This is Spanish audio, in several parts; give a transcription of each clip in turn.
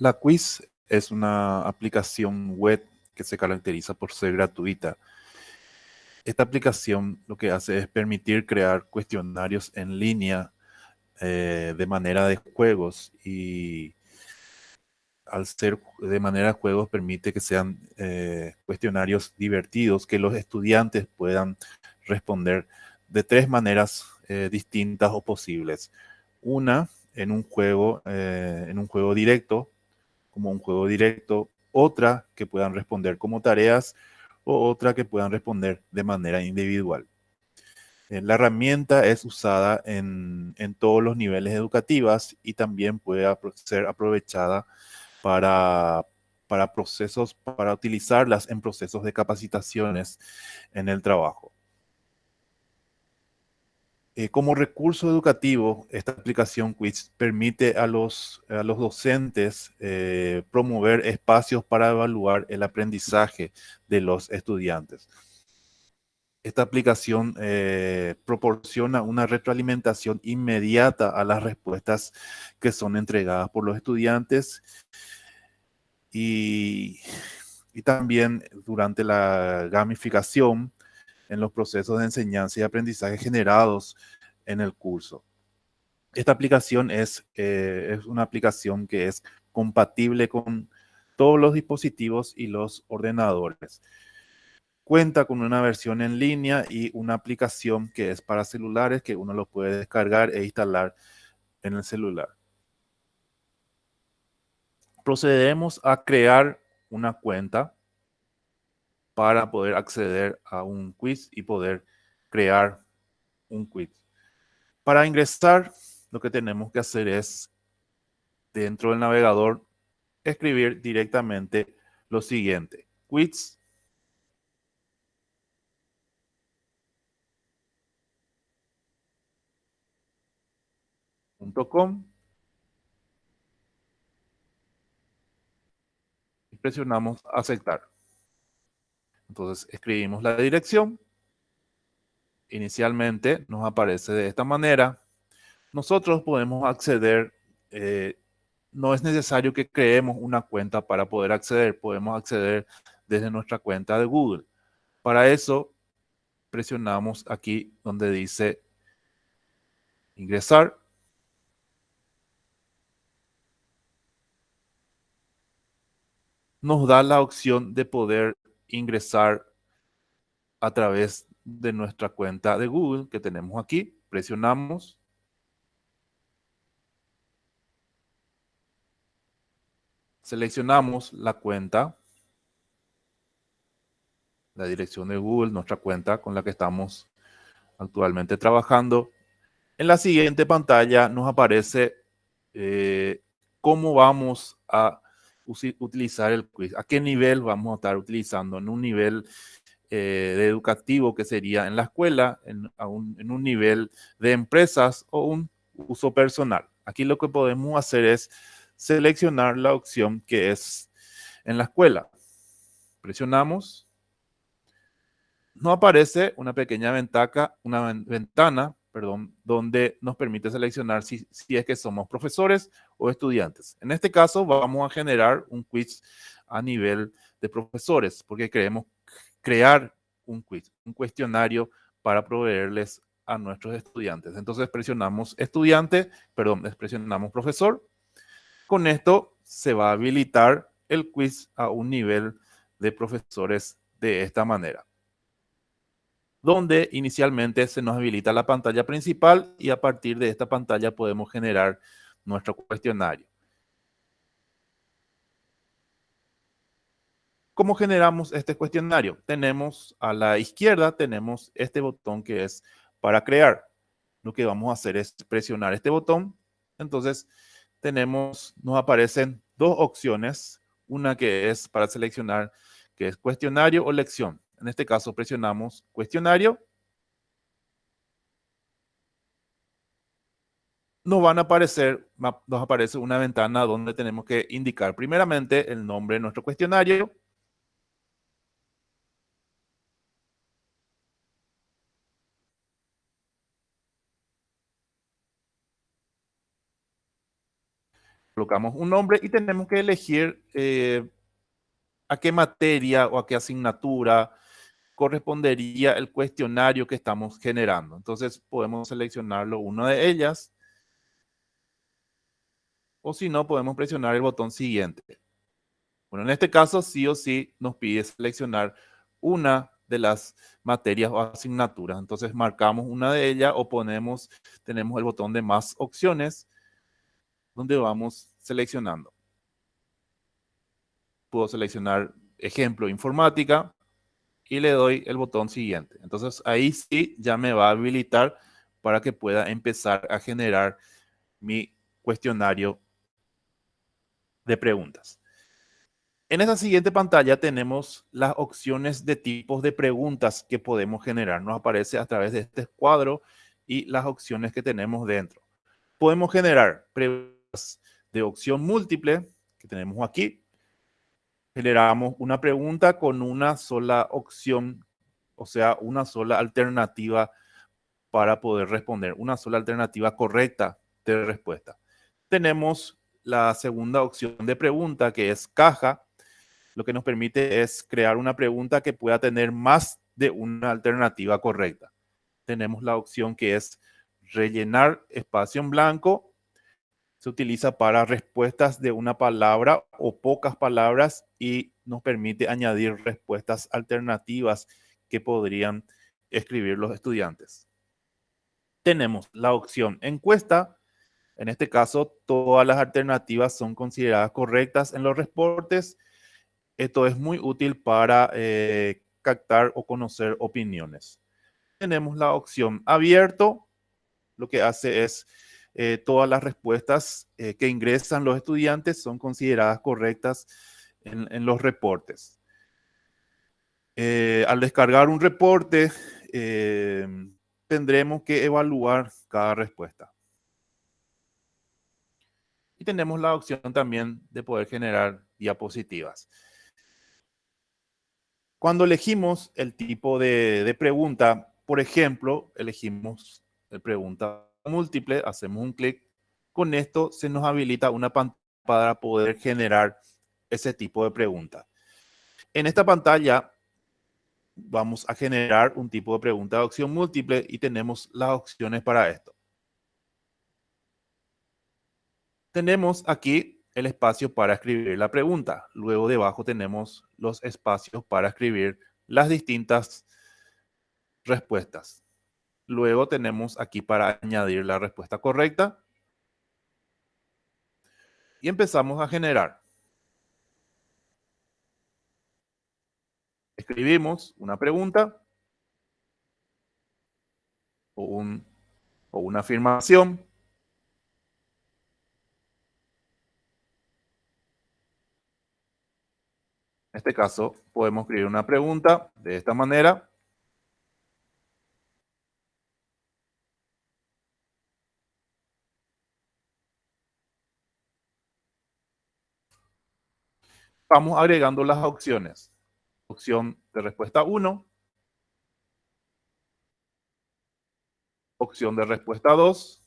La Quiz es una aplicación web que se caracteriza por ser gratuita. Esta aplicación lo que hace es permitir crear cuestionarios en línea eh, de manera de juegos y al ser de manera de juegos permite que sean eh, cuestionarios divertidos, que los estudiantes puedan responder de tres maneras eh, distintas o posibles. Una, en un juego, en un juego directo, como un juego directo, otra que puedan responder como tareas o otra que puedan responder de manera individual. Eh, la herramienta es usada en, todos los niveles educativos y también puede ser aprovechada para, para procesos, para utilizarlas en procesos de capacitaciones en el trabajo. Eh, como recurso educativo, esta aplicación Quiz permite a los, a los docentes eh, promover espacios para evaluar el aprendizaje de los estudiantes. Esta aplicación eh, proporciona una retroalimentación inmediata a las respuestas que son entregadas por los estudiantes y, y también durante la gamificación en los procesos de enseñanza y aprendizaje generados en el curso. Esta aplicación es, eh, es una aplicación que es compatible con todos los dispositivos y los ordenadores. Cuenta con una versión en línea y una aplicación que es para celulares que uno lo puede descargar e instalar en el celular. Procedemos a crear una cuenta para poder acceder a un quiz y poder crear un quiz. Para ingresar, lo que tenemos que hacer es, dentro del navegador, escribir directamente lo siguiente. quiz.com y presionamos aceptar. Entonces escribimos la dirección. Inicialmente nos aparece de esta manera. Nosotros podemos acceder, eh, no es necesario que creemos una cuenta para poder acceder, podemos acceder desde nuestra cuenta de Google. Para eso presionamos aquí donde dice ingresar. Nos da la opción de poder ingresar a través de nuestra cuenta de Google que tenemos aquí. Presionamos. Seleccionamos la cuenta, la dirección de Google, nuestra cuenta con la que estamos actualmente trabajando. En la siguiente pantalla nos aparece eh, cómo vamos a utilizar el quiz, a qué nivel vamos a estar utilizando, en un nivel eh, educativo que sería en la escuela, en, un, en un nivel de empresas o un uso personal. Aquí lo que podemos hacer es seleccionar la opción que es en la escuela. Presionamos. No aparece una pequeña ventaja, una ventana perdón, donde nos permite seleccionar si, es que somos profesores o estudiantes. En este caso vamos a generar un quiz a nivel de profesores porque queremos crear un quiz, un cuestionario para proveerles a nuestros estudiantes. Entonces presionamos estudiante, perdón, presionamos profesor. Con esto se va a habilitar el quiz a un nivel de profesores de esta manera donde inicialmente se nos habilita la pantalla principal y a partir de esta pantalla podemos generar nuestro cuestionario. ¿Cómo generamos este cuestionario? Tenemos a la izquierda, tenemos este botón que es para crear. Lo que vamos a hacer es presionar este botón. Entonces, tenemos, nos aparecen dos opciones. Una que es para seleccionar que es cuestionario o lección. En este caso presionamos cuestionario. Nos van a aparecer, nos aparece una ventana donde tenemos que indicar primeramente el nombre de nuestro cuestionario. colocamos un nombre y tenemos que elegir eh, a qué materia o a qué asignatura correspondería el cuestionario que estamos generando. Entonces podemos seleccionarlo una de ellas o si no podemos presionar el botón siguiente. Bueno, en este caso sí o sí nos pide seleccionar una de las materias o asignaturas. Entonces marcamos una de ellas o ponemos, tenemos el botón de más opciones donde vamos seleccionando. Puedo seleccionar ejemplo informática y le doy el botón siguiente. Entonces ahí sí ya me va a habilitar para que pueda empezar a generar mi cuestionario de preguntas. En esa siguiente pantalla tenemos las opciones de tipos de preguntas que podemos generar. Nos aparece a través de este cuadro y las opciones que tenemos dentro. Podemos generar preguntas de opción múltiple, que tenemos aquí. Generamos una pregunta con una sola opción, o sea, una sola alternativa para poder responder, una sola alternativa correcta de respuesta. Tenemos la segunda opción de pregunta, que es caja, lo que nos permite es crear una pregunta que pueda tener más de una alternativa correcta. Tenemos la opción que es rellenar espacio en blanco. Se utiliza para respuestas de una palabra o pocas palabras y nos permite añadir respuestas alternativas que podrían escribir los estudiantes. Tenemos la opción encuesta. En este caso, todas las alternativas son consideradas correctas en los reportes esto es muy útil para eh, captar o conocer opiniones. Tenemos la opción abierto. Lo que hace es eh, todas las respuestas eh, que ingresan los estudiantes son consideradas correctas en, los reportes. al descargar un reporte, tendremos que evaluar cada respuesta. Y tenemos la opción también de poder generar diapositivas. Cuando elegimos el tipo de, pregunta, por ejemplo, elegimos la pregunta múltiple, hacemos un clic. Con esto se nos habilita una pantalla para poder generar ese tipo de pregunta. En esta pantalla vamos a generar un tipo de pregunta de opción múltiple y tenemos las opciones para esto. Tenemos aquí el espacio para escribir la pregunta. Luego debajo tenemos los espacios para escribir las distintas respuestas. Luego tenemos aquí para añadir la respuesta correcta. Y empezamos a generar. Escribimos una pregunta o, un, o una afirmación En este caso, podemos escribir una pregunta de esta manera. Vamos agregando las opciones. Opción de respuesta 1. Opción de respuesta 2.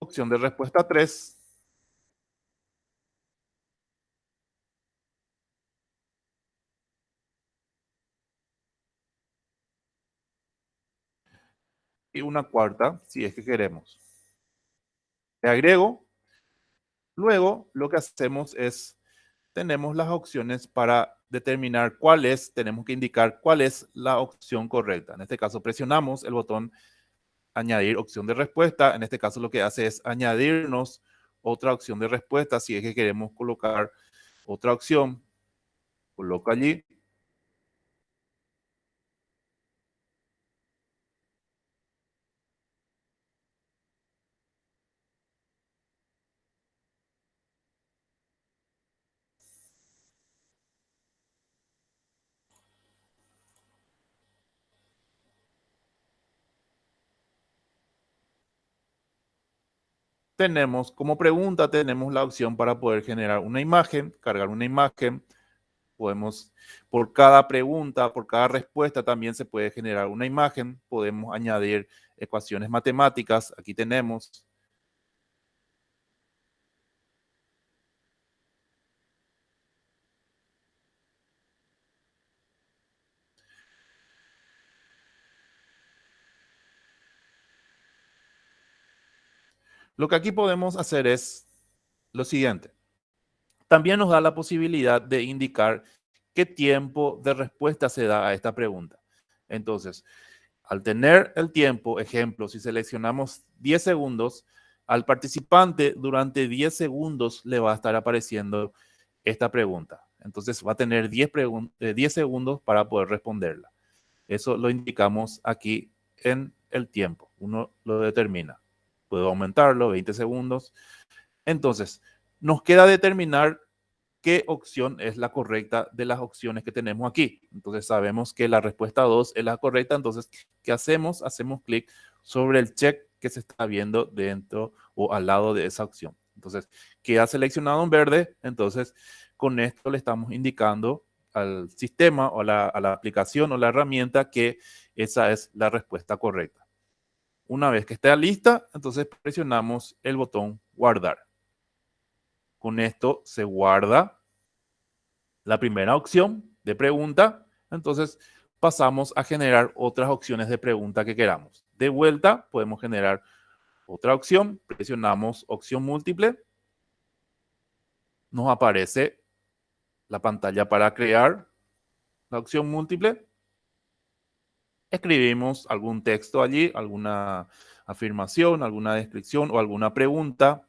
Opción de respuesta 3. y una cuarta si es que queremos. Le agrego. Luego lo que hacemos es, tenemos las opciones para determinar cuál es, tenemos que indicar cuál es la opción correcta. En este caso presionamos el botón añadir opción de respuesta. En este caso lo que hace es añadirnos otra opción de respuesta. Si es que queremos colocar otra opción, coloco allí tenemos como pregunta, tenemos la opción para poder generar una imagen, cargar una imagen podemos, por cada pregunta, por cada respuesta también se puede generar una imagen, podemos añadir ecuaciones matemáticas, aquí tenemos. Lo que aquí podemos hacer es lo siguiente. También nos da la posibilidad de indicar qué tiempo de respuesta se da a esta pregunta. Entonces, al tener el tiempo, ejemplo, si seleccionamos 10 segundos, al participante durante 10 segundos le va a estar apareciendo esta pregunta. Entonces va a tener 10, 10 eh, segundos para poder responderla. Eso lo indicamos aquí en el tiempo. Uno lo determina. Puedo aumentarlo, 20 segundos. Entonces, nos queda determinar qué opción es la correcta de las opciones que tenemos aquí. Entonces sabemos que la respuesta 2 es la correcta. Entonces, ¿qué hacemos? Hacemos clic sobre el check que se está viendo dentro o al lado de esa opción. Entonces, queda seleccionado en verde. Entonces, con esto le estamos indicando al sistema o a la aplicación o la herramienta que esa es la respuesta correcta. Una vez que esté lista, entonces presionamos el botón guardar. Con esto se guarda la primera opción de pregunta. Entonces pasamos a generar otras opciones de pregunta que queramos. De vuelta podemos generar otra opción. Presionamos opción múltiple. Nos aparece la pantalla para crear la opción múltiple. Escribimos algún texto allí, alguna afirmación, alguna descripción o alguna pregunta.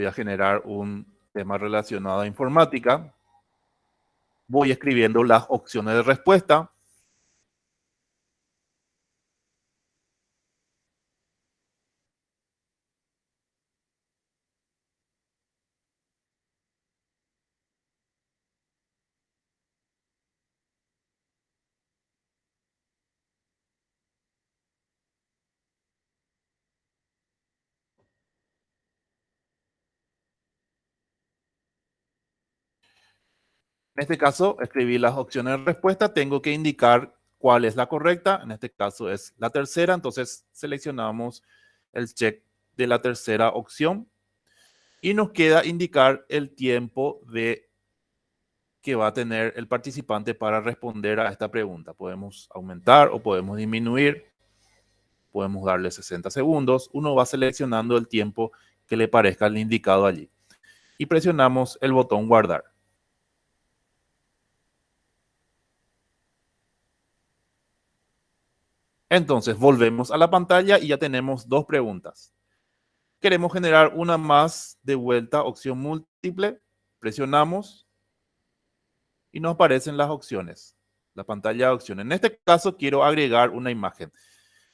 Voy a generar un tema relacionado a informática. Voy escribiendo las opciones de respuesta. En este caso, escribí las opciones de respuesta. Tengo que indicar cuál es la correcta. En este caso es la tercera. Entonces, seleccionamos el check de la tercera opción. Y nos queda indicar el tiempo de que va a tener el participante para responder a esta pregunta. Podemos aumentar o podemos disminuir. Podemos darle 60 segundos. Uno va seleccionando el tiempo que le parezca el indicado allí. Y presionamos el botón guardar. Entonces, volvemos a la pantalla y ya tenemos dos preguntas. Queremos generar una más de vuelta, opción múltiple. Presionamos y nos aparecen las opciones, la pantalla de opciones. En este caso, quiero agregar una imagen.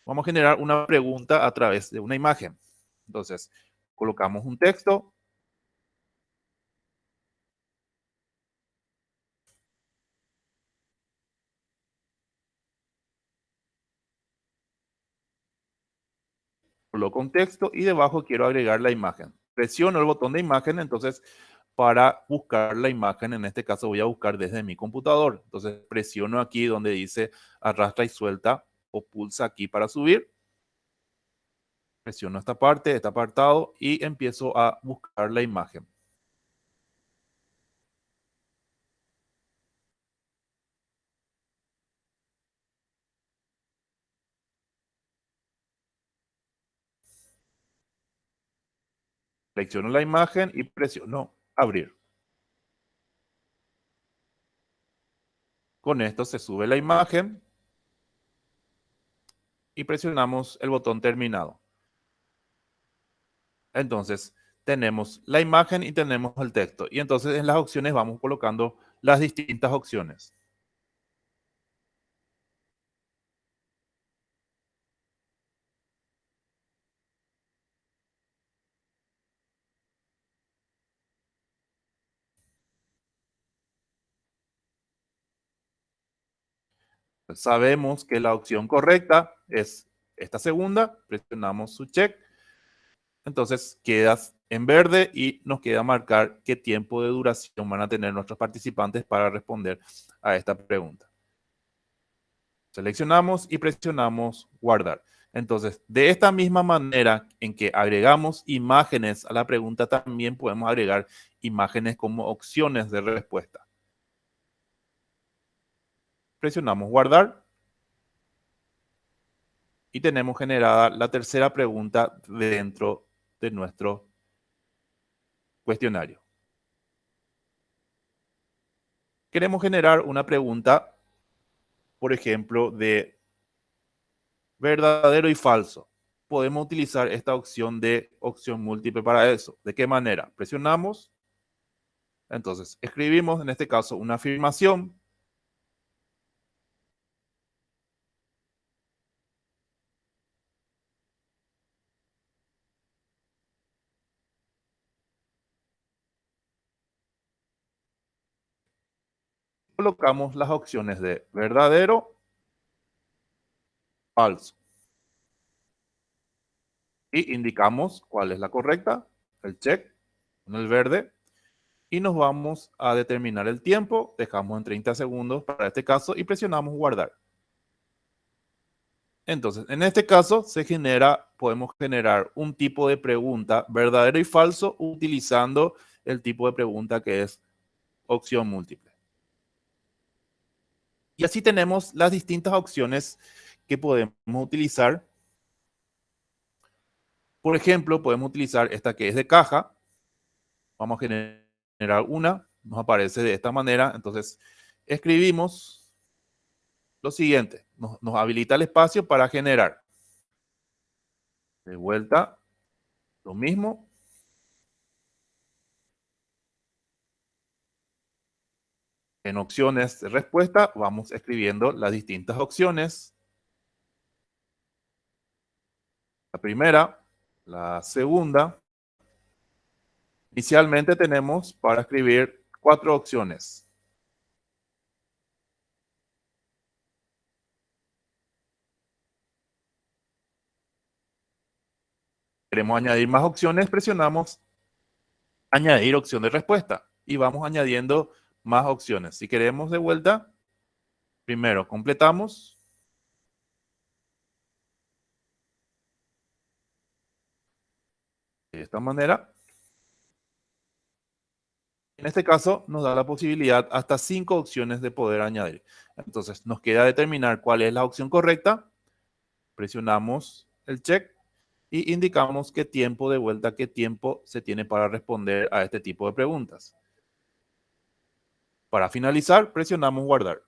Vamos a generar una pregunta a través de una imagen. Entonces, colocamos un texto, coloco un texto y debajo quiero agregar la imagen. Presiono el botón de imagen, entonces para buscar la imagen, en este caso voy a buscar desde mi computador. Entonces presiono aquí donde dice arrastra y suelta o pulsa aquí para subir. Presiono esta parte, este apartado y empiezo a buscar la imagen. Selecciono la imagen y presiono abrir. Con esto se sube la imagen y presionamos el botón terminado. Entonces, tenemos la imagen y tenemos el texto. Y entonces en las opciones vamos colocando las distintas opciones. Sabemos que la opción correcta es esta segunda, presionamos su check. Entonces quedas en verde y nos queda marcar qué tiempo de duración van a tener nuestros participantes para responder a esta pregunta. Seleccionamos y presionamos guardar. Entonces, de esta misma manera en que agregamos imágenes a la pregunta, también podemos agregar imágenes como opciones de respuesta. Presionamos guardar. Y tenemos generada la tercera pregunta dentro de nuestro cuestionario. Queremos generar una pregunta, por ejemplo, de verdadero y falso. Podemos utilizar esta opción de opción múltiple para eso. ¿De qué manera? Presionamos. Entonces, escribimos en este caso una afirmación colocamos las opciones de verdadero, falso. Y indicamos cuál es la correcta, el check, en el verde. Y nos vamos a determinar el tiempo, dejamos en 30 segundos para este caso y presionamos guardar. Entonces, en este caso se genera, podemos generar un tipo de pregunta verdadero y falso utilizando el tipo de pregunta que es opción múltiple. Y así tenemos las distintas opciones que podemos utilizar. Por ejemplo, podemos utilizar esta que es de caja. Vamos a generar una. Nos aparece de esta manera. Entonces, escribimos lo siguiente. Nos, nos habilita el espacio para generar. De vuelta, lo mismo. En opciones de respuesta vamos escribiendo las distintas opciones. La primera, la segunda. Inicialmente tenemos para escribir cuatro opciones. Queremos añadir más opciones, presionamos añadir opción de respuesta y vamos añadiendo más opciones. Si queremos de vuelta, primero completamos. De esta manera. En este caso nos da la posibilidad hasta cinco opciones de poder añadir. Entonces nos queda determinar cuál es la opción correcta. Presionamos el check y indicamos qué tiempo de vuelta, qué tiempo se tiene para responder a este tipo de preguntas. Para finalizar, presionamos guardar.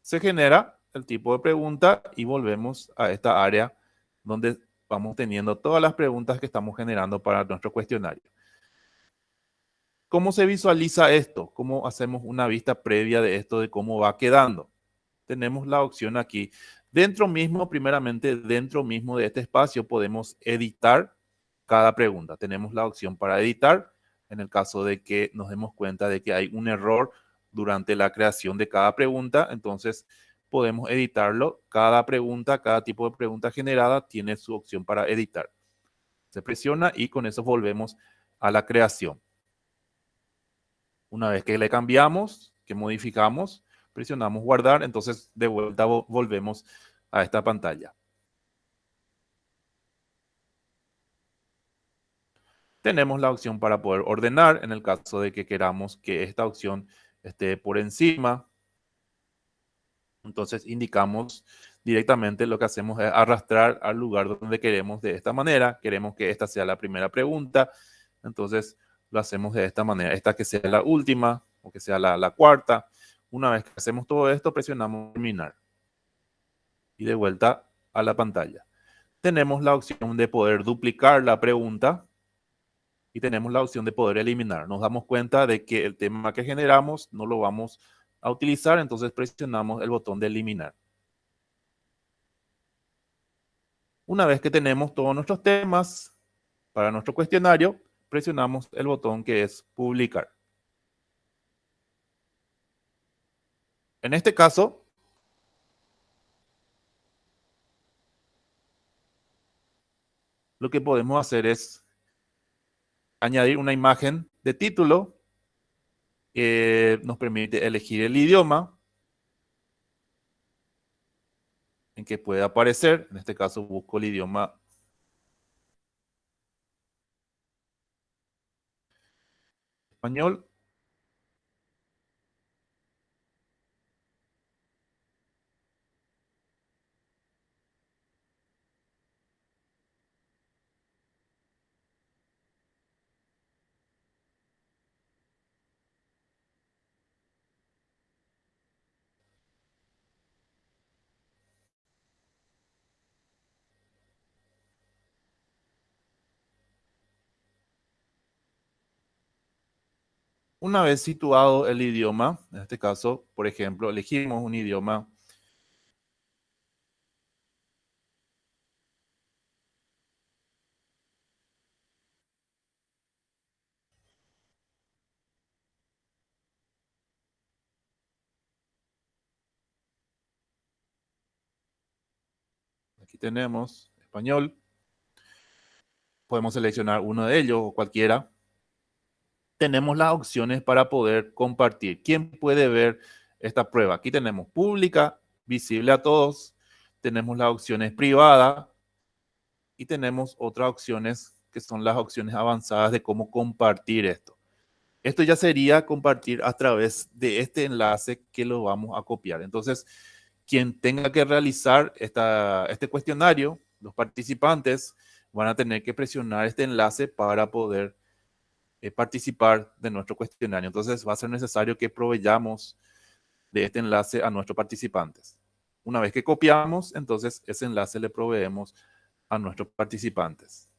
Se genera el tipo de pregunta y volvemos a esta área donde vamos teniendo todas las preguntas que estamos generando para nuestro cuestionario. ¿Cómo se visualiza esto? ¿Cómo hacemos una vista previa de esto, de cómo va quedando? Tenemos la opción aquí. Dentro mismo, primeramente, dentro mismo de este espacio podemos editar cada pregunta. Tenemos la opción para editar en el caso de que nos demos cuenta de que hay un error durante la creación de cada pregunta, entonces podemos editarlo. Cada pregunta, cada tipo de pregunta generada tiene su opción para editar. Se presiona y con eso volvemos a la creación. Una vez que le cambiamos, que modificamos, presionamos guardar, entonces de vuelta volvemos a esta pantalla. Tenemos la opción para poder ordenar en el caso de que queramos que esta opción esté por encima. Entonces indicamos directamente lo que hacemos es arrastrar al lugar donde queremos de esta manera. Queremos que esta sea la primera pregunta. Entonces lo hacemos de esta manera. Esta que sea la última o que sea la, la cuarta. Una vez que hacemos todo esto, presionamos terminar. Y de vuelta a la pantalla. Tenemos la opción de poder duplicar la pregunta y tenemos la opción de poder eliminar. Nos damos cuenta de que el tema que generamos no lo vamos a utilizar, entonces presionamos el botón de eliminar. Una vez que tenemos todos nuestros temas para nuestro cuestionario, presionamos el botón que es publicar. En este caso, lo que podemos hacer es añadir una imagen de título que nos permite elegir el idioma en que puede aparecer. En este caso busco el idioma español. Una vez situado el idioma, en este caso, por ejemplo, elegimos un idioma Aquí tenemos español. Podemos seleccionar uno de ellos o cualquiera tenemos las opciones para poder compartir. ¿Quién puede ver esta prueba? Aquí tenemos pública, visible a todos. Tenemos las opciones privada y tenemos otras opciones que son las opciones avanzadas de cómo compartir esto. Esto ya sería compartir a través de este enlace que lo vamos a copiar. Entonces, quien tenga que realizar esta, este cuestionario, los participantes van a tener que presionar este enlace para poder eh, participar de nuestro cuestionario. Entonces va a ser necesario que proveyamos de este enlace a nuestros participantes. Una vez que copiamos, entonces ese enlace le proveemos a nuestros participantes.